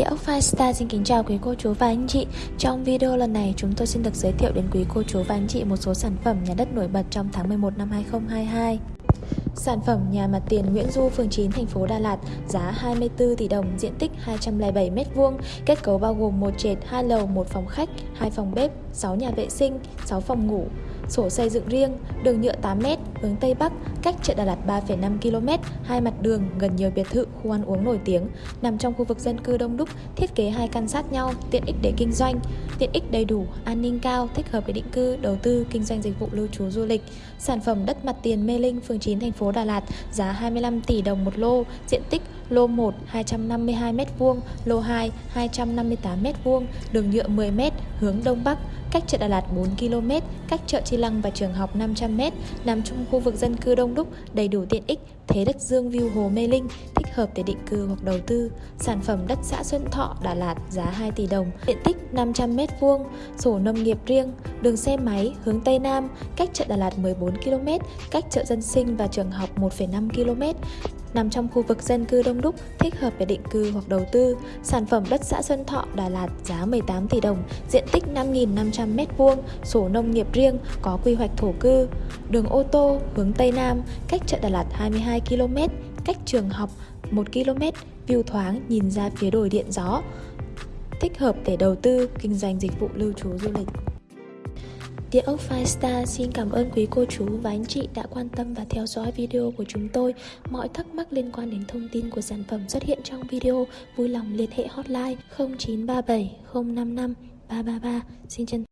Địa ốc Firestar xin kính chào quý cô chú và anh chị. Trong video lần này chúng tôi xin được giới thiệu đến quý cô chú và anh chị một số sản phẩm nhà đất nổi bật trong tháng 11 năm 2022 Sản phẩm nhà mặt tiền Nguyễn Du, phường 9, thành phố Đà Lạt, giá 24 tỷ đồng, diện tích 207 m2, kết cấu bao gồm một trệt, hai lầu, một phòng khách, 2 phòng bếp, 6 nhà vệ sinh, 6 phòng ngủ, sổ xây dựng riêng, đường nhựa 8m, hướng Tây Bắc, cách chợ Đà Lạt 3,5 km, hai mặt đường, gần nhiều biệt thự, khu ăn uống nổi tiếng, nằm trong khu vực dân cư đông đúc, thiết kế hai căn sát nhau, tiện ích để kinh doanh, tiện ích đầy đủ, an ninh cao, thích hợp để định cư, đầu tư, kinh doanh dịch vụ lưu trú du lịch. Sản phẩm đất mặt tiền Mê Linh, phường 9, thành phố Đà Lạt, giá 25 tỷ đồng một lô, diện tích lô 1 252m2, lô 2 258m2, đường nhựa 10m, hướng Đông Bắc, cách chợ Đà Lạt 4 km, cách chợ Chi Lăng và trường học 500m, nằm trong khu vực dân cư đông đúc, đầy đủ tiện ích, thế đất dương view hồ Mê Linh, thích hợp để định cư hoặc đầu tư. Sản phẩm đất xã Xuân Thọ, Đà Lạt giá 2 tỷ đồng, diện tích 500m2, sổ nông nghiệp riêng, đường xe máy hướng Tây Nam, cách chợ Đà Lạt 14 km, cách chợ dân sinh và trường học 1,5 km, nằm trong khu vực dân cư đông đúc, thích hợp để định cư hoặc đầu tư. Sản phẩm đất xã Xuân Thọ, Đà Lạt giá 18 tỷ đồng, diện tích 5.500 m2, sổ nông nghiệp riêng, có quy hoạch thổ cư. Đường ô tô hướng Tây Nam, cách chợ Đà Lạt 22 km, cách trường học 1 km, view thoáng nhìn ra phía đồi điện gió. Thích hợp để đầu tư, kinh doanh dịch vụ lưu trú du lịch. Địa ốc Firestar xin cảm ơn quý cô chú và anh chị đã quan tâm và theo dõi video của chúng tôi. Mọi thắc mắc liên quan đến thông tin của sản phẩm xuất hiện trong video, vui lòng liên hệ hotline 0937 055 333. Xin chân